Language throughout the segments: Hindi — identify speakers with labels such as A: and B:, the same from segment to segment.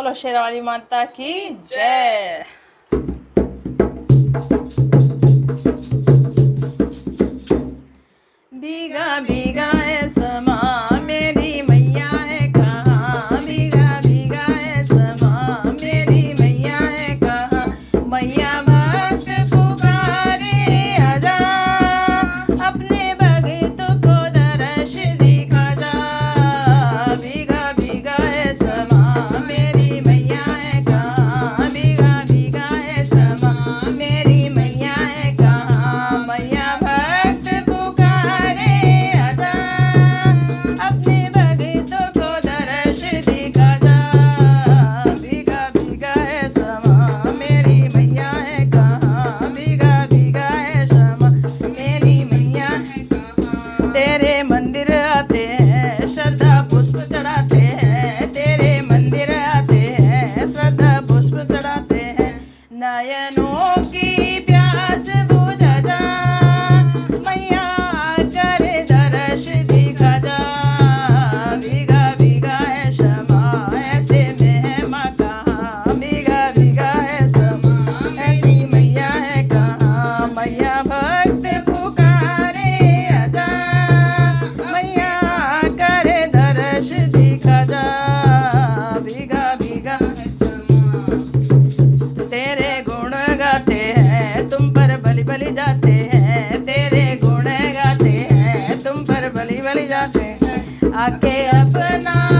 A: बोलो शेरवाली माता की जय गजा तेरे गुण गाते हैं, तुम पर बलि बलि जाते हैं। तेरे गुण गाते हैं, तुम पर बलि बलि जाते हैं। आके अपना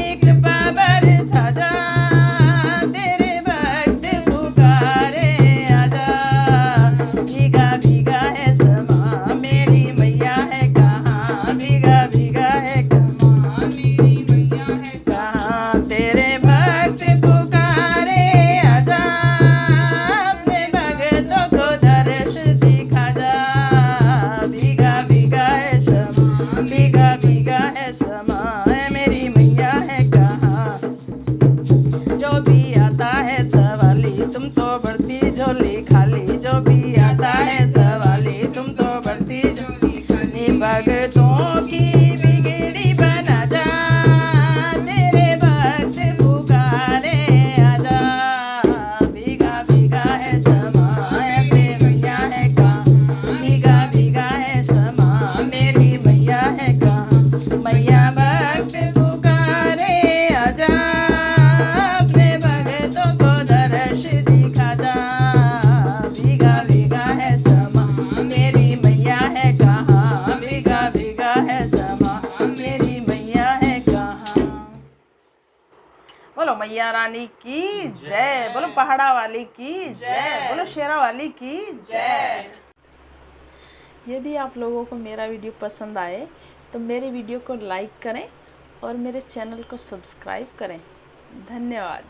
A: But be jolly. मैया रानी की जय। बोलो पहाड़ा वाली की जय। बोलो शेरा वाली की जय। यदि आप लोगों को मेरा वीडियो पसंद आए तो मेरे वीडियो को लाइक करें और मेरे चैनल को सब्सक्राइब करें। धन्यवाद।